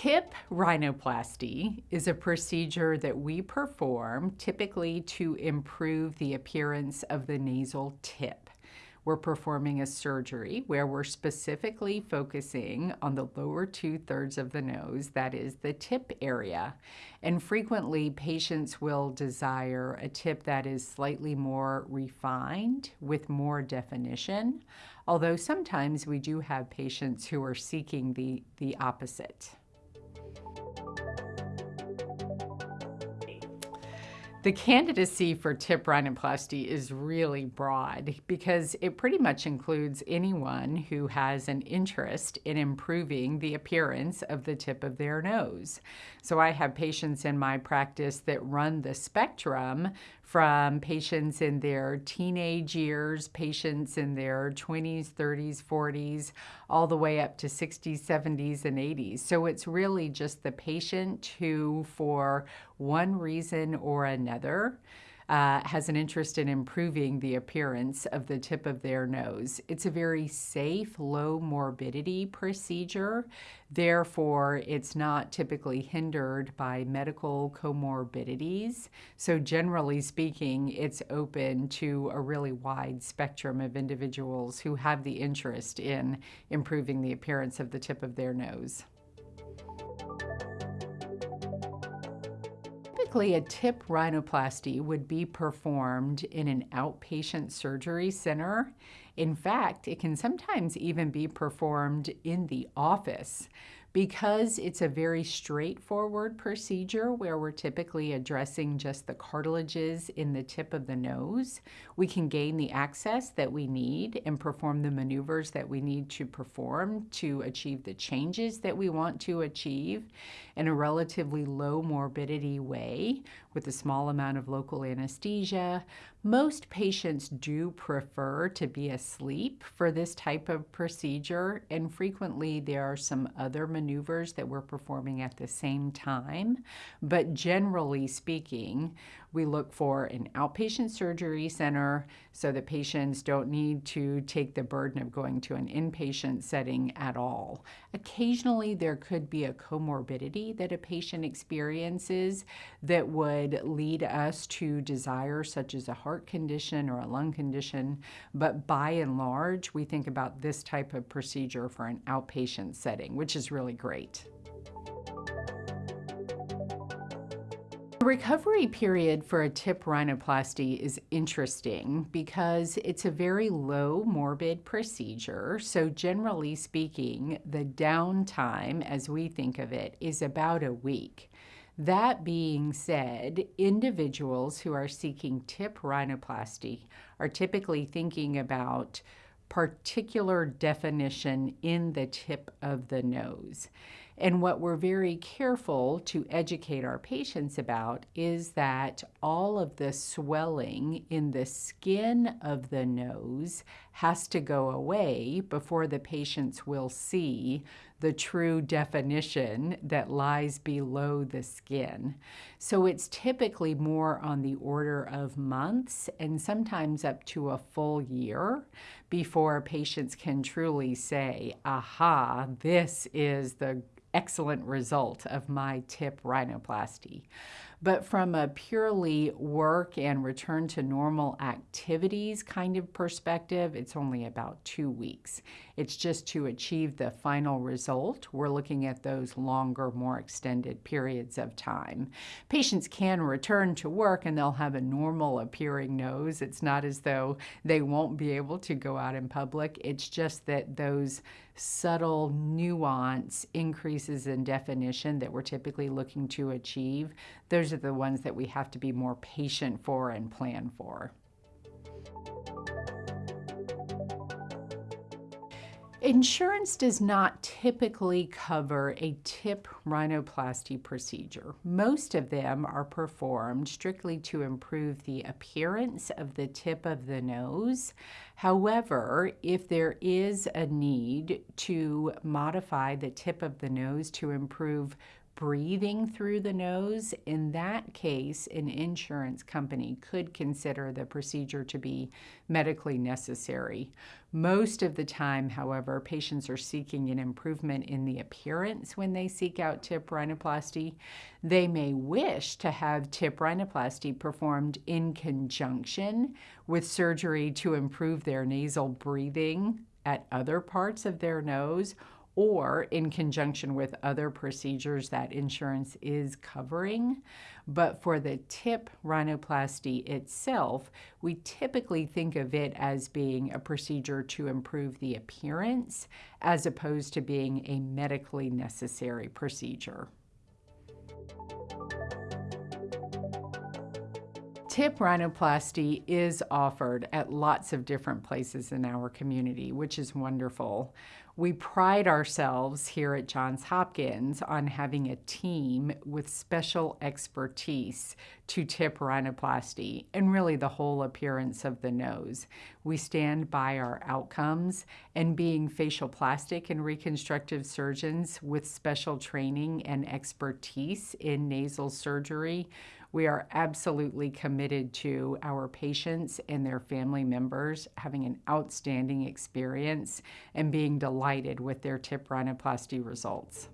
Tip rhinoplasty is a procedure that we perform typically to improve the appearance of the nasal tip. We're performing a surgery where we're specifically focusing on the lower two thirds of the nose, that is the tip area. And frequently, patients will desire a tip that is slightly more refined with more definition, although sometimes we do have patients who are seeking the, the opposite. The candidacy for tip rhinoplasty is really broad because it pretty much includes anyone who has an interest in improving the appearance of the tip of their nose. So I have patients in my practice that run the spectrum from patients in their teenage years, patients in their 20s, 30s, 40s, all the way up to 60s, 70s, and 80s. So it's really just the patient who, for one reason or another, uh, has an interest in improving the appearance of the tip of their nose. It's a very safe, low morbidity procedure. Therefore, it's not typically hindered by medical comorbidities. So generally speaking, it's open to a really wide spectrum of individuals who have the interest in improving the appearance of the tip of their nose. Typically, a tip rhinoplasty would be performed in an outpatient surgery center. In fact, it can sometimes even be performed in the office. Because it's a very straightforward procedure where we're typically addressing just the cartilages in the tip of the nose, we can gain the access that we need and perform the maneuvers that we need to perform to achieve the changes that we want to achieve in a relatively low morbidity way with a small amount of local anesthesia. Most patients do prefer to be asleep for this type of procedure, and frequently there are some other maneuvers that we're performing at the same time. But generally speaking, we look for an outpatient surgery center so that patients don't need to take the burden of going to an inpatient setting at all. Occasionally, there could be a comorbidity that a patient experiences that would lead us to desire, such as a heart condition or a lung condition. But by and large, we think about this type of procedure for an outpatient setting, which is really great. Recovery period for a tip rhinoplasty is interesting because it's a very low morbid procedure. So generally speaking, the downtime, as we think of it, is about a week. That being said, individuals who are seeking tip rhinoplasty are typically thinking about particular definition in the tip of the nose. And what we're very careful to educate our patients about is that all of the swelling in the skin of the nose has to go away before the patients will see the true definition that lies below the skin. So it's typically more on the order of months and sometimes up to a full year before patients can truly say, aha, this is the excellent result of my tip rhinoplasty. But from a purely work and return to normal activities kind of perspective, it's only about two weeks. It's just to achieve the final result. We're looking at those longer, more extended periods of time. Patients can return to work and they'll have a normal appearing nose. It's not as though they won't be able to go out in public. It's just that those subtle nuance increases in definition that we're typically looking to achieve, those are the ones that we have to be more patient for and plan for. Insurance does not typically cover a tip rhinoplasty procedure. Most of them are performed strictly to improve the appearance of the tip of the nose. However, if there is a need to modify the tip of the nose to improve breathing through the nose, in that case, an insurance company could consider the procedure to be medically necessary. Most of the time, however, patients are seeking an improvement in the appearance when they seek out tip rhinoplasty. They may wish to have tip rhinoplasty performed in conjunction with surgery to improve their nasal breathing at other parts of their nose or in conjunction with other procedures that insurance is covering. But for the tip rhinoplasty itself, we typically think of it as being a procedure to improve the appearance as opposed to being a medically necessary procedure. Tip rhinoplasty is offered at lots of different places in our community, which is wonderful. We pride ourselves here at Johns Hopkins on having a team with special expertise to tip rhinoplasty and really the whole appearance of the nose. We stand by our outcomes and being facial plastic and reconstructive surgeons with special training and expertise in nasal surgery, we are absolutely committed to our patients and their family members having an outstanding experience and being delighted with their tip rhinoplasty results.